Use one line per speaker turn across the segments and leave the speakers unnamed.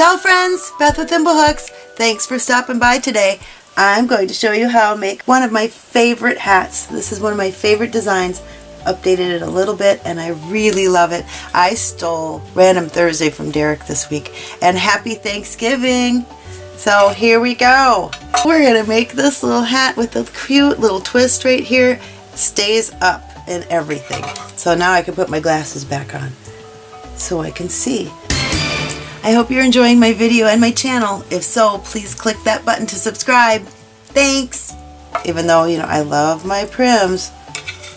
Ciao friends, Beth with Thimblehooks. Thanks for stopping by today. I'm going to show you how to make one of my favorite hats. This is one of my favorite designs. Updated it a little bit and I really love it. I stole Random Thursday from Derek this week and happy Thanksgiving. So here we go. We're going to make this little hat with a cute little twist right here. Stays up and everything. So now I can put my glasses back on so I can see. I hope you're enjoying my video and my channel. If so, please click that button to subscribe. Thanks! Even though, you know, I love my Pryms,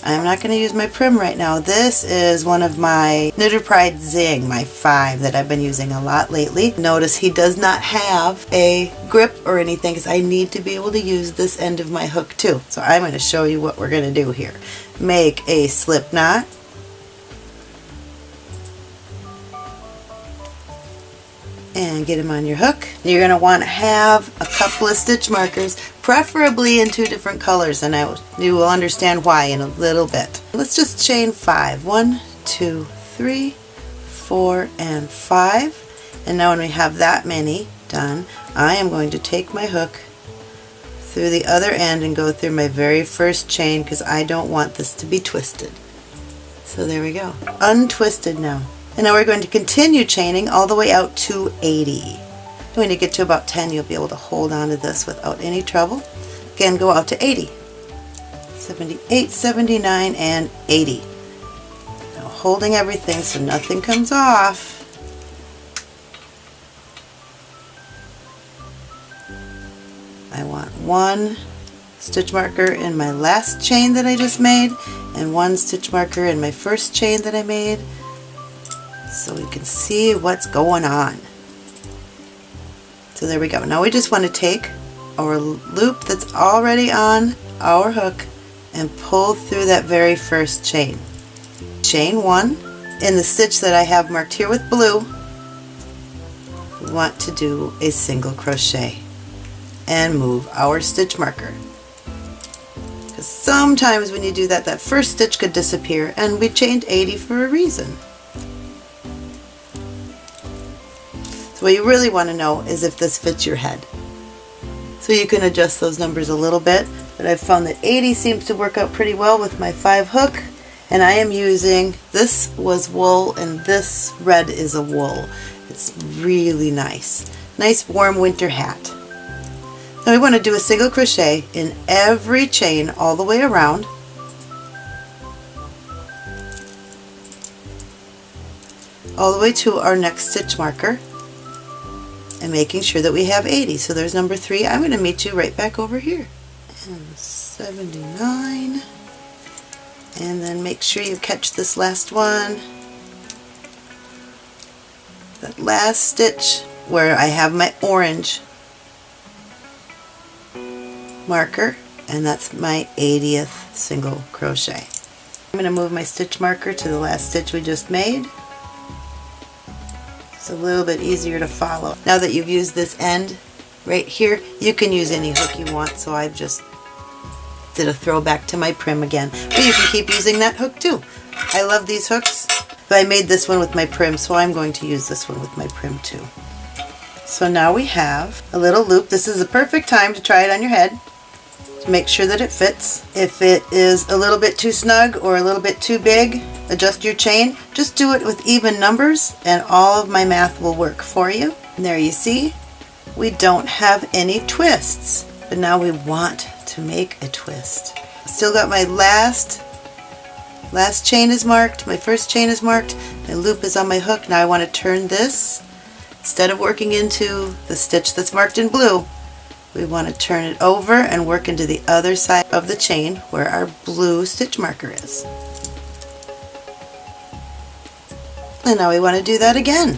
I'm not going to use my Prym right now. This is one of my Knitter's Pride Zing, my 5 that I've been using a lot lately. Notice he does not have a grip or anything because I need to be able to use this end of my hook too. So I'm going to show you what we're going to do here. Make a slip knot and get them on your hook. You're going to want to have a couple of stitch markers, preferably in two different colors, and I, you will understand why in a little bit. Let's just chain five. One, two, three, four, and five. And now when we have that many done, I am going to take my hook through the other end and go through my very first chain because I don't want this to be twisted. So there we go. Untwisted now. And now we're going to continue chaining all the way out to 80. When you get to about 10, you'll be able to hold on to this without any trouble. Again, go out to 80. 78, 79, and 80. Now holding everything so nothing comes off. I want one stitch marker in my last chain that I just made and one stitch marker in my first chain that I made so we can see what's going on. So there we go. Now we just want to take our loop that's already on our hook and pull through that very first chain. Chain one in the stitch that I have marked here with blue we want to do a single crochet and move our stitch marker because sometimes when you do that that first stitch could disappear and we chained 80 for a reason. What you really want to know is if this fits your head. So you can adjust those numbers a little bit, but I've found that 80 seems to work out pretty well with my 5 hook, and I am using, this was wool and this red is a wool. It's really nice. Nice warm winter hat. Now we want to do a single crochet in every chain all the way around. all the way to our next stitch marker and making sure that we have 80. So there's number 3. I'm going to meet you right back over here. And 79. And then make sure you catch this last one. That last stitch where I have my orange marker and that's my 80th single crochet. I'm going to move my stitch marker to the last stitch we just made it's a little bit easier to follow. Now that you've used this end right here, you can use any hook you want, so I just did a throwback to my Prym again. But you can keep using that hook too. I love these hooks. But I made this one with my Prym, so I'm going to use this one with my Prym too. So now we have a little loop. This is a perfect time to try it on your head to make sure that it fits. If it is a little bit too snug or a little bit too big, adjust your chain. Just do it with even numbers and all of my math will work for you. And there you see, we don't have any twists, but now we want to make a twist. Still got my last last chain is marked, my first chain is marked, my loop is on my hook. Now I want to turn this, instead of working into the stitch that's marked in blue, we want to turn it over and work into the other side of the chain where our blue stitch marker is. And now we want to do that again.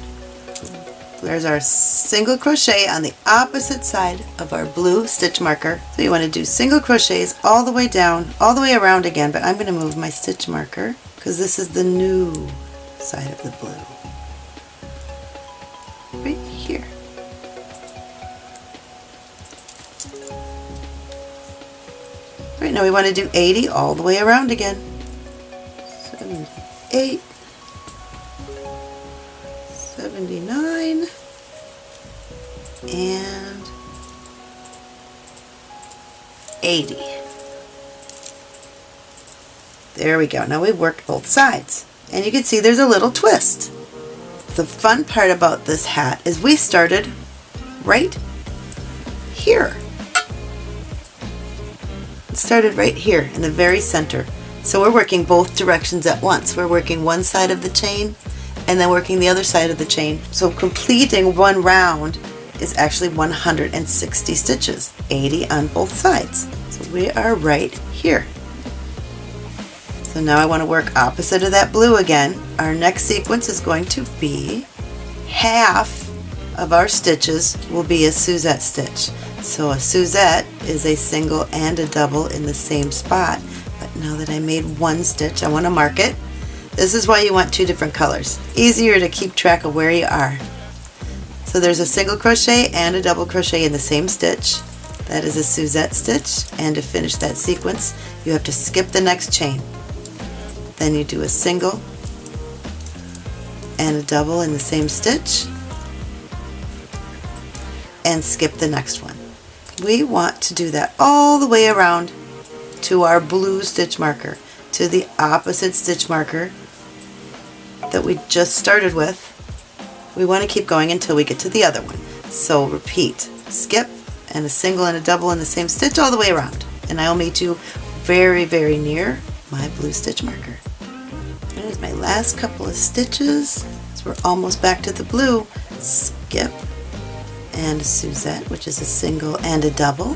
There's our single crochet on the opposite side of our blue stitch marker. So you want to do single crochets all the way down, all the way around again, but I'm going to move my stitch marker because this is the new side of the blue. Now we want to do 80 all the way around again. 78, 79, and 80. There we go. Now we've worked both sides. And you can see there's a little twist. The fun part about this hat is we started right here. Started right here in the very center. So we're working both directions at once. We're working one side of the chain and then working the other side of the chain. So completing one round is actually 160 stitches, 80 on both sides. So we are right here. So now I want to work opposite of that blue again. Our next sequence is going to be half of our stitches will be a Suzette stitch. So a Suzette is a single and a double in the same spot. But now that I made one stitch, I want to mark it. This is why you want two different colors. Easier to keep track of where you are. So there's a single crochet and a double crochet in the same stitch. That is a Suzette stitch. And to finish that sequence, you have to skip the next chain. Then you do a single and a double in the same stitch and skip the next one. We want to do that all the way around to our blue stitch marker, to the opposite stitch marker that we just started with. We want to keep going until we get to the other one. So repeat, skip, and a single and a double in the same stitch all the way around. And I'll meet you very, very near my blue stitch marker. There's my last couple of stitches. So we're almost back to the blue. Skip, and a Suzette, which is a single and a double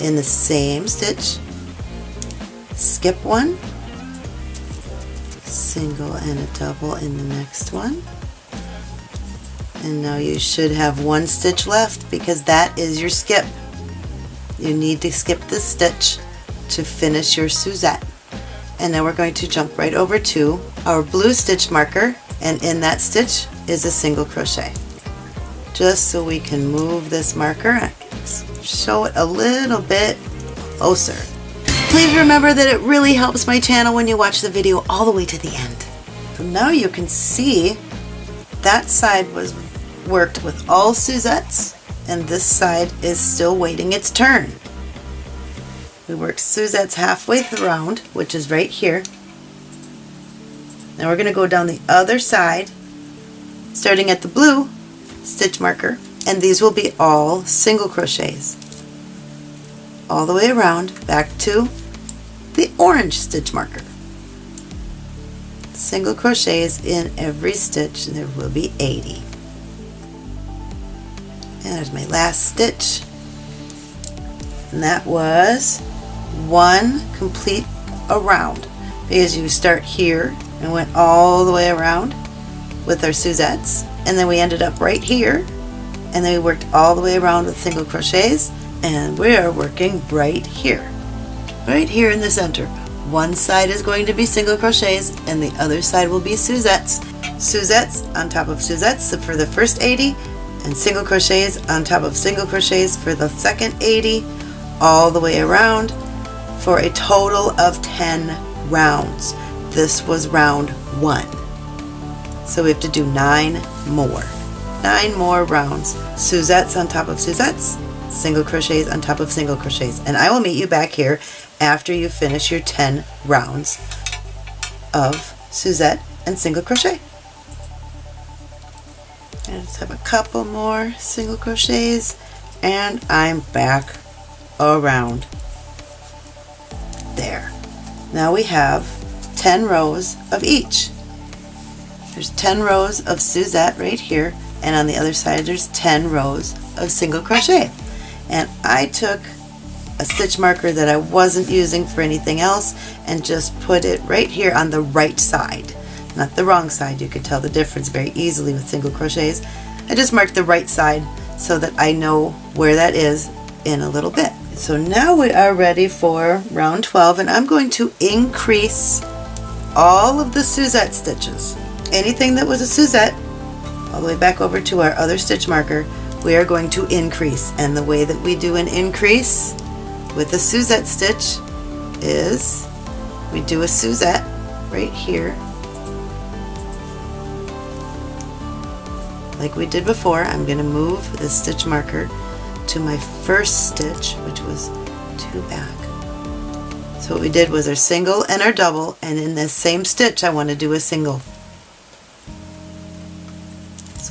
in the same stitch. Skip one, single and a double in the next one. And now you should have one stitch left because that is your skip. You need to skip this stitch to finish your Suzette. And now we're going to jump right over to our blue stitch marker and in that stitch is a single crochet just so we can move this marker and show it a little bit closer. Please remember that it really helps my channel when you watch the video all the way to the end. So now you can see that side was worked with all Suzettes and this side is still waiting its turn. We worked Suzettes halfway around, which is right here. Now we're going to go down the other side, starting at the blue stitch marker and these will be all single crochets. All the way around back to the orange stitch marker. Single crochets in every stitch and there will be 80 and there's my last stitch. And that was one complete around. Because you start here and went all the way around with our Suzettes and then we ended up right here and then we worked all the way around with single crochets and we are working right here. Right here in the center. One side is going to be single crochets and the other side will be Suzettes. Suzettes on top of Suzettes for the first 80 and single crochets on top of single crochets for the second 80 all the way around for a total of 10 rounds. This was round one so we have to do nine more. Nine more rounds. Suzettes on top of Suzettes, single crochets on top of single crochets. And I will meet you back here after you finish your 10 rounds of Suzette and single crochet. And just have a couple more single crochets and I'm back around there. Now we have 10 rows of each. There's 10 rows of Suzette right here and on the other side there's 10 rows of single crochet. And I took a stitch marker that I wasn't using for anything else and just put it right here on the right side. Not the wrong side you could tell the difference very easily with single crochets. I just marked the right side so that I know where that is in a little bit. So now we are ready for round 12 and I'm going to increase all of the Suzette stitches anything that was a Suzette all the way back over to our other stitch marker we are going to increase and the way that we do an increase with a Suzette stitch is we do a Suzette right here like we did before, I'm going to move the stitch marker to my first stitch, which was two back. So what we did was our single and our double, and in this same stitch I want to do a single.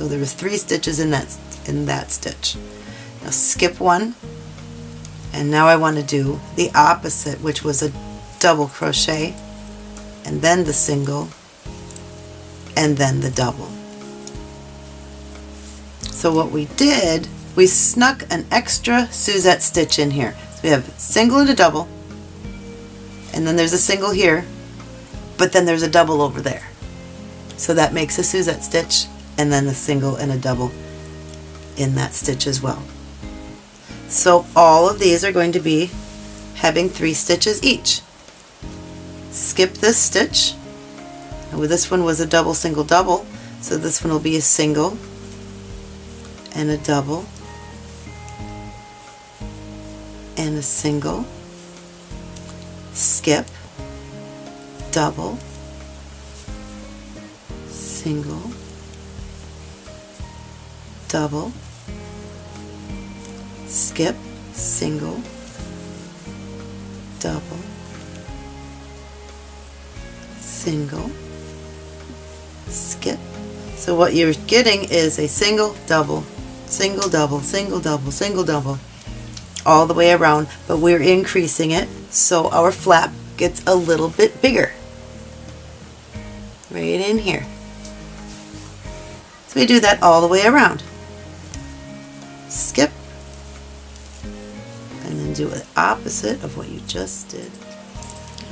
So there was three stitches in that in that stitch. Now skip one, and now I want to do the opposite, which was a double crochet, and then the single, and then the double. So what we did, we snuck an extra Suzette stitch in here. So we have single and a double, and then there's a single here, but then there's a double over there. So that makes a Suzette stitch, and then a single and a double in that stitch as well. So all of these are going to be having three stitches each. Skip this stitch. Now this one was a double, single, double, so this one will be a single and a double and a single, skip, double, single, double, skip, single, double, single, skip. So what you're getting is a single, double, single, double, single, double, single, double, all the way around, but we're increasing it so our flap gets a little bit bigger. Right in here. So we do that all the way around. Skip, and then do the opposite of what you just did.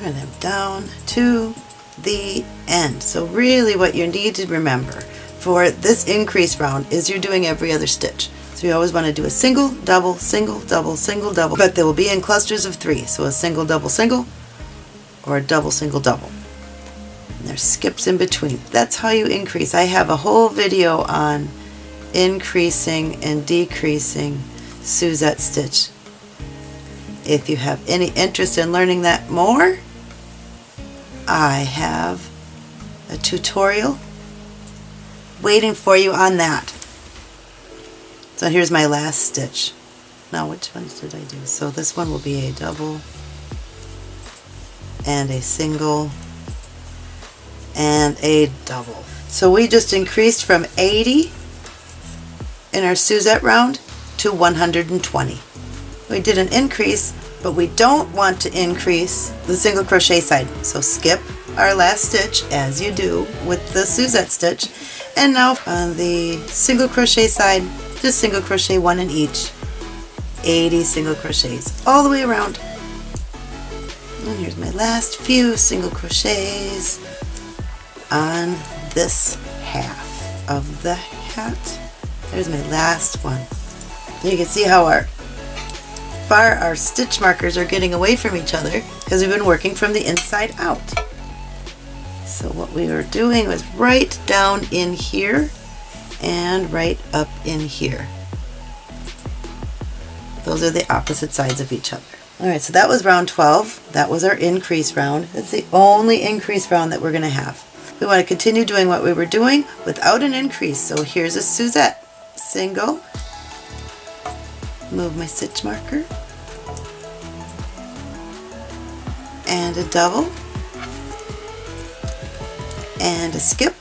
And then down to the end. So really what you need to remember for this increase round is you're doing every other stitch. So you always want to do a single, double, single, double, single, double, but they will be in clusters of three. So a single, double, single, or a double, single, double. And there's skips in between. That's how you increase. I have a whole video on increasing and decreasing Suzette stitch. If you have any interest in learning that more, I have a tutorial waiting for you on that. So here's my last stitch. Now which ones did I do? So this one will be a double and a single and a double. So we just increased from 80 in our Suzette round to 120. We did an increase, but we don't want to increase the single crochet side. So skip our last stitch as you do with the Suzette stitch. And now on the single crochet side, just single crochet one in each. 80 single crochets all the way around. And here's my last few single crochets on this half of the hat. There's my last one. you can see how our far our stitch markers are getting away from each other because we've been working from the inside out. So what we were doing was right down in here and right up in here. Those are the opposite sides of each other. Alright, so that was round 12. That was our increase round. That's the only increase round that we're going to have. We want to continue doing what we were doing without an increase. So here's a Suzette single, move my stitch marker, and a double, and a skip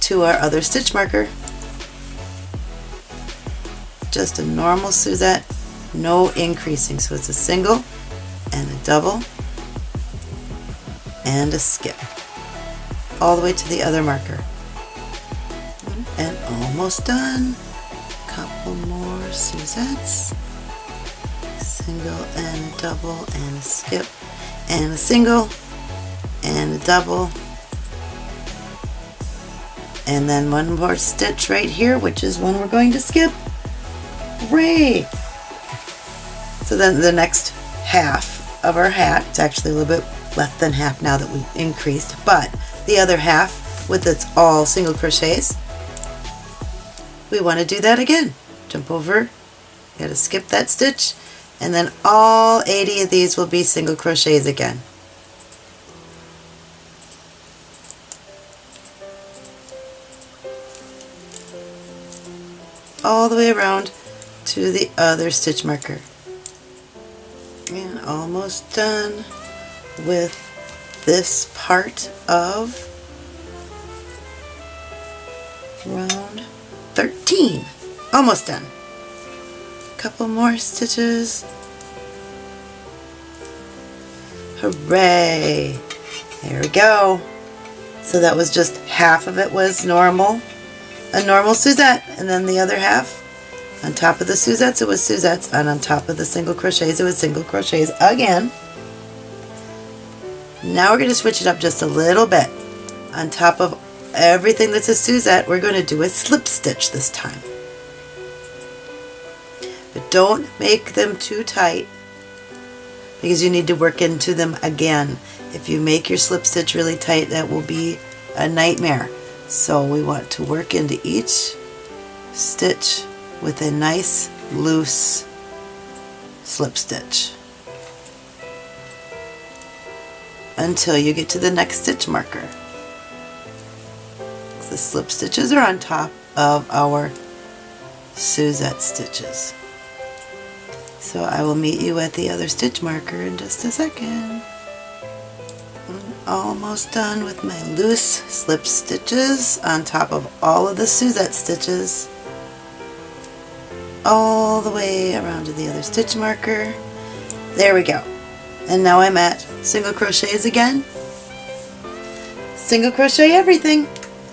to our other stitch marker. Just a normal Suzette, no increasing. So it's a single and a double and a skip all the way to the other marker almost done. Couple more Suzettes. Single and double and skip and a single and a double and then one more stitch right here which is one we're going to skip. Hooray! So then the next half of our hat, it's actually a little bit less than half now that we've increased, but the other half with its all single crochets we want to do that again. Jump over, got to skip that stitch, and then all 80 of these will be single crochets again. all the way around to the other stitch marker. And almost done with this part of round 13. Almost done. Couple more stitches. Hooray! There we go. So that was just half of it was normal, a normal Suzette, and then the other half on top of the Suzettes it was Suzettes, and on top of the single crochets it was single crochets again. Now we're going to switch it up just a little bit. On top of everything that's a Suzette, we're going to do a slip stitch this time. But don't make them too tight because you need to work into them again. If you make your slip stitch really tight, that will be a nightmare. So we want to work into each stitch with a nice loose slip stitch until you get to the next stitch marker. The slip stitches are on top of our Suzette stitches. So I will meet you at the other stitch marker in just a second. I'm almost done with my loose slip stitches on top of all of the Suzette stitches all the way around to the other stitch marker. There we go. And now I'm at single crochets again. Single crochet everything.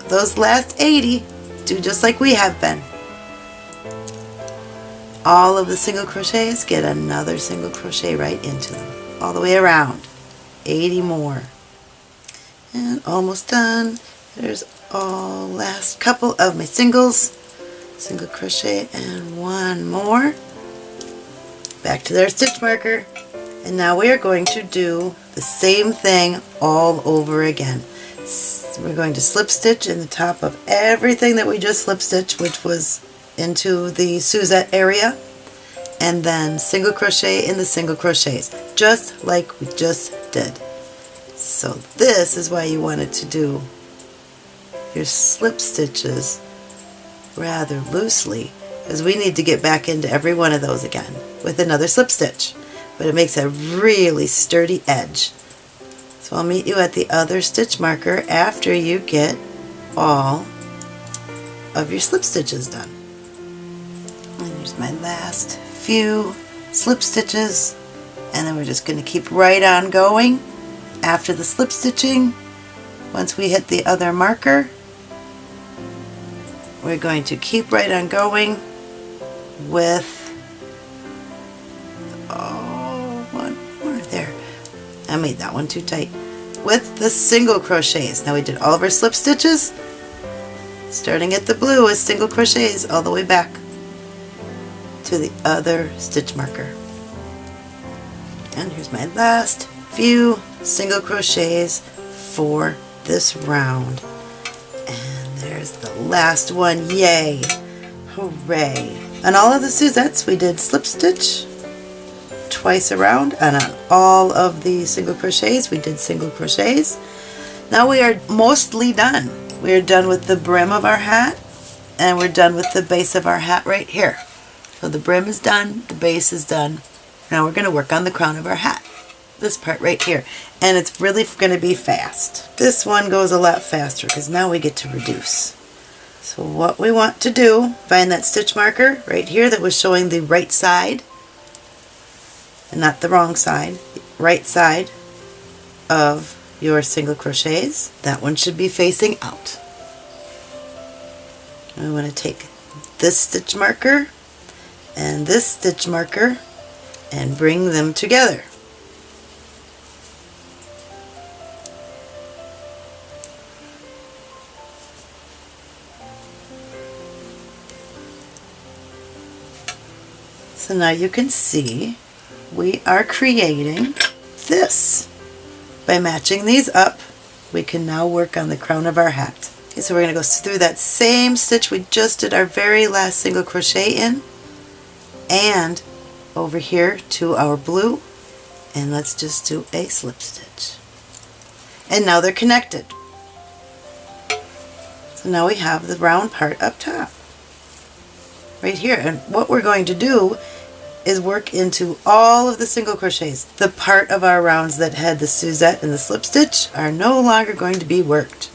Those last 80 do just like we have been all of the single crochets, get another single crochet right into them, all the way around. 80 more. And almost done. There's all last couple of my singles, single crochet and one more. Back to their stitch marker. And now we are going to do the same thing all over again. We're going to slip stitch in the top of everything that we just slip stitched, which was into the Suzette area and then single crochet in the single crochets just like we just did. So this is why you wanted to do your slip stitches rather loosely because we need to get back into every one of those again with another slip stitch. But it makes a really sturdy edge so I'll meet you at the other stitch marker after you get all of your slip stitches done And Here's my last few slip stitches and then we're just going to keep right on going after the slip stitching. Once we hit the other marker, we're going to keep right on going with, I made that one too tight. With the single crochets. Now we did all of our slip stitches, starting at the blue with single crochets all the way back to the other stitch marker. And here's my last few single crochets for this round. And there's the last one. Yay! Hooray! On all of the Suzettes we did slip stitch twice around and on all of the single crochets we did single crochets. Now we are mostly done. We are done with the brim of our hat and we're done with the base of our hat right here. So the brim is done, the base is done. Now we're going to work on the crown of our hat. This part right here. And it's really going to be fast. This one goes a lot faster because now we get to reduce. So what we want to do, find that stitch marker right here that was showing the right side, and not the wrong side, right side of your single crochets. That one should be facing out. We want to take this stitch marker and this stitch marker and bring them together. So now you can see we are creating this. By matching these up, we can now work on the crown of our hat. Okay, so we're going to go through that same stitch we just did our very last single crochet in and over here to our blue and let's just do a slip stitch and now they're connected so now we have the round part up top right here. And what we're going to do is work into all of the single crochets. The part of our rounds that had the Suzette and the slip stitch are no longer going to be worked.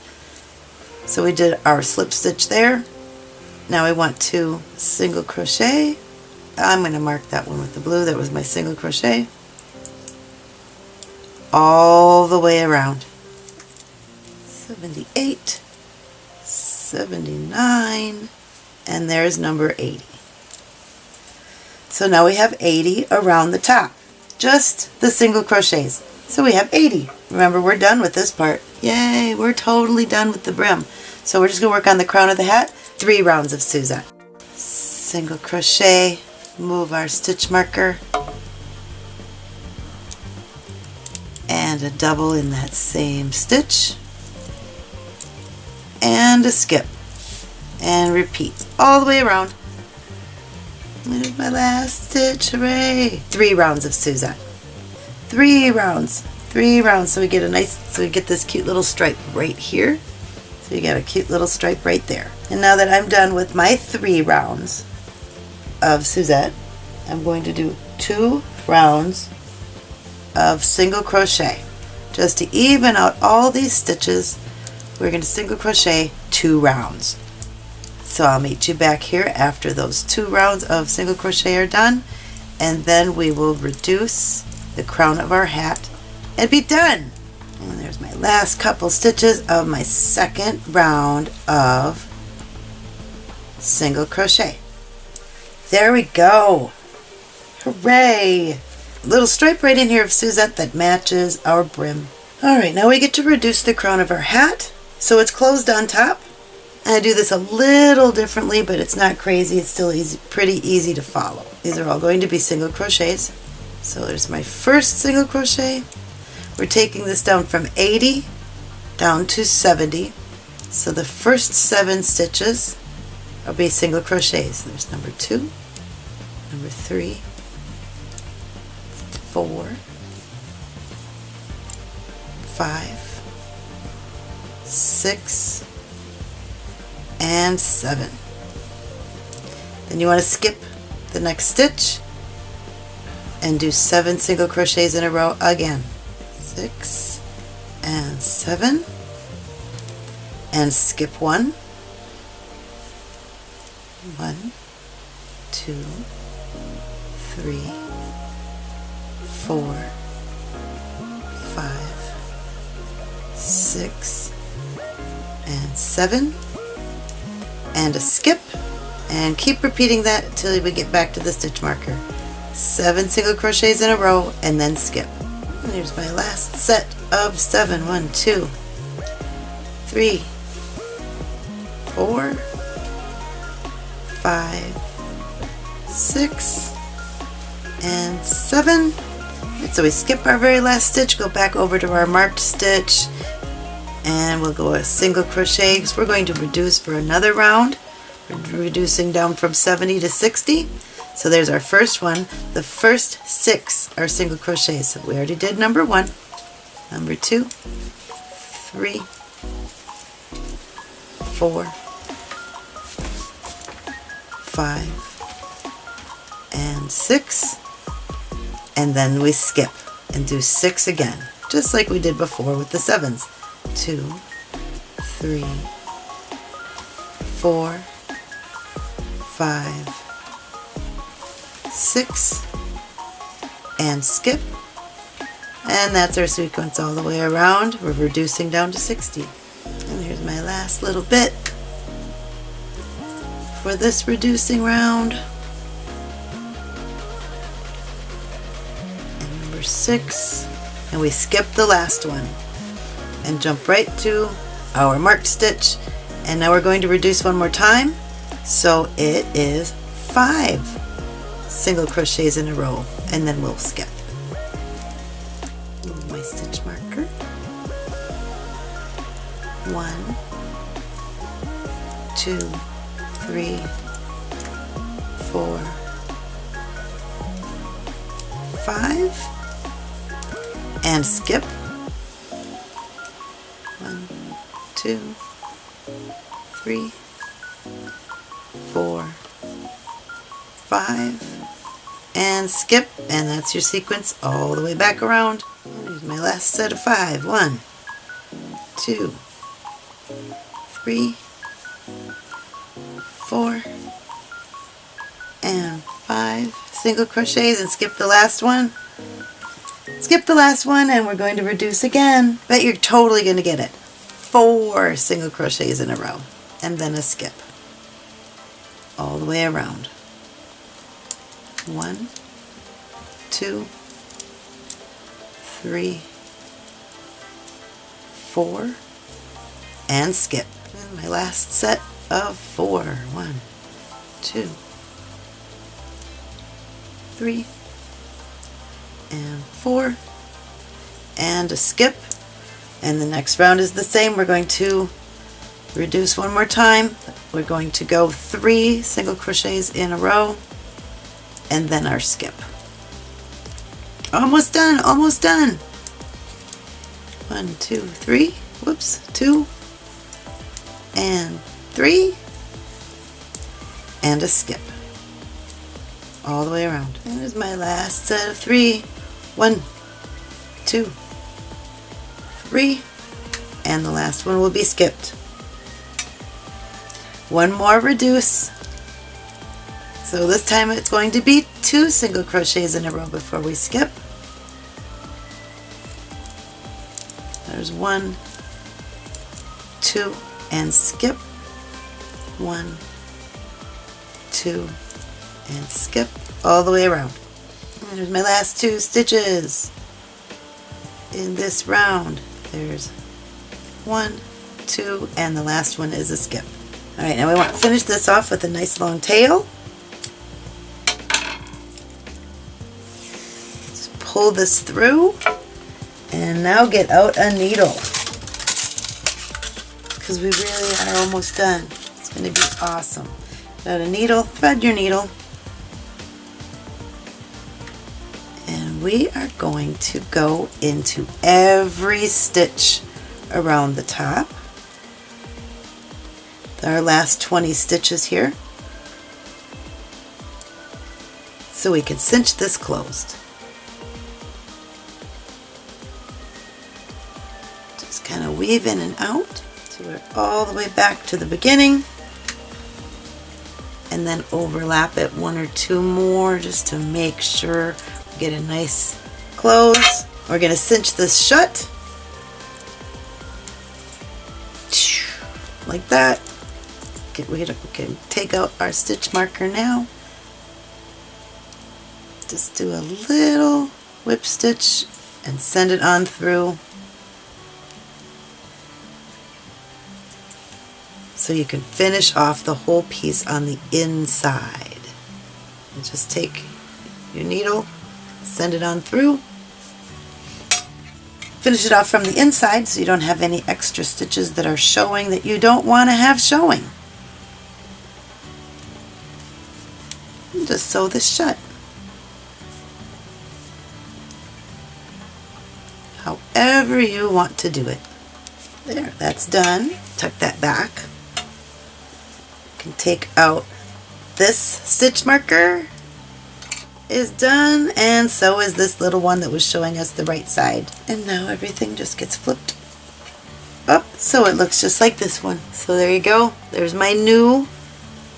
So we did our slip stitch there. Now I want to single crochet. I'm going to mark that one with the blue. That was my single crochet. All the way around. 78, 79, and there's number 80. So now we have 80 around the top. Just the single crochets. So we have 80. Remember, we're done with this part. Yay, we're totally done with the brim. So we're just going to work on the crown of the hat. Three rounds of Suzette. Single crochet, move our stitch marker, and a double in that same stitch, and a skip, and repeat all the way around. There's my last stitch, hooray! Three rounds of Suzette. Three rounds, three rounds, so we get a nice, so we get this cute little stripe right here. So you got a cute little stripe right there. And now that I'm done with my three rounds of Suzette, I'm going to do two rounds of single crochet. Just to even out all these stitches, we're going to single crochet two rounds. So I'll meet you back here after those two rounds of single crochet are done and then we will reduce the crown of our hat and be done. And there's my last couple stitches of my second round of single crochet. There we go. Hooray! Little stripe right in here of Suzette that matches our brim. Alright, now we get to reduce the crown of our hat. So it's closed on top I do this a little differently, but it's not crazy. It's still easy, pretty easy to follow. These are all going to be single crochets. So there's my first single crochet. We're taking this down from 80 down to 70. So the first seven stitches will be single crochets. There's number two, number three, four, five, six, and seven. Then you want to skip the next stitch and do seven single crochets in a row again. Six and seven and skip one. One, two, three, four, five, six, and seven and a skip and keep repeating that until we get back to the stitch marker. Seven single crochets in a row and then skip. And here's my last set of seven. One, two, three, four, five, six, and seven. And so we skip our very last stitch, go back over to our marked stitch, and we'll go a single crochet because we're going to reduce for another round. We're reducing down from 70 to 60 so there's our first one. The first six are single crochets. So we already did number one number two three four five and six. And then we skip and do six again just like we did before with the sevens two, three, four, five, six, and skip. And that's our sequence all the way around. We're reducing down to 60. And here's my last little bit for this reducing round. And number six. And we skip the last one and jump right to our marked stitch. And now we're going to reduce one more time. So it is five single crochets in a row. And then we'll skip. My stitch marker. One two three four five. And skip two, three, four, five, and skip, and that's your sequence all the way back around. Here's my last set of five. One, two, three, four, and five single crochets and skip the last one. Skip the last one and we're going to reduce again. Bet you're totally going to get it. Four single crochets in a row and then a skip all the way around. One, two, three, four, and skip. And my last set of four. One, two, three, and four, and a skip. And the next round is the same. We're going to reduce one more time. We're going to go three single crochets in a row and then our skip. Almost done, almost done. One, two, three, whoops, two, and three, and a skip. All the way around. There's my last set of three. One, two, three, and the last one will be skipped. One more reduce. So this time it's going to be two single crochets in a row before we skip. There's one, two, and skip. One, two, and skip all the way around. And there's my last two stitches in this round. There's one, two, and the last one is a skip. Alright, now we want to finish this off with a nice long tail. Just pull this through and now get out a needle because we really are almost done. It's going to be awesome. Get out a needle, thread your needle, we are going to go into every stitch around the top our last 20 stitches here. So we can cinch this closed. Just kind of weave in and out so we're all the way back to the beginning and then overlap it one or two more just to make sure get a nice close. We're going to cinch this shut like that Get, we can take out our stitch marker now. Just do a little whip stitch and send it on through. So you can finish off the whole piece on the inside. And just take your needle, send it on through. Finish it off from the inside so you don't have any extra stitches that are showing that you don't want to have showing. just sew this shut. However you want to do it. There, that's done. Tuck that back. You can take out this stitch marker is done and so is this little one that was showing us the right side. And now everything just gets flipped up so it looks just like this one. So there you go. There's my new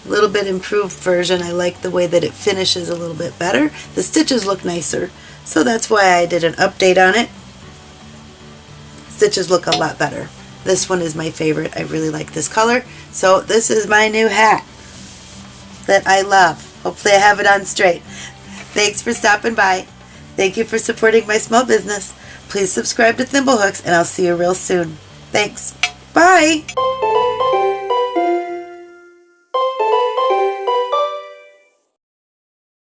little bit improved version. I like the way that it finishes a little bit better. The stitches look nicer, so that's why I did an update on it. Stitches look a lot better. This one is my favorite. I really like this color. So this is my new hat that I love. Hopefully I have it on straight. Thanks for stopping by. Thank you for supporting my small business. Please subscribe to Thimblehooks and I'll see you real soon. Thanks. Bye.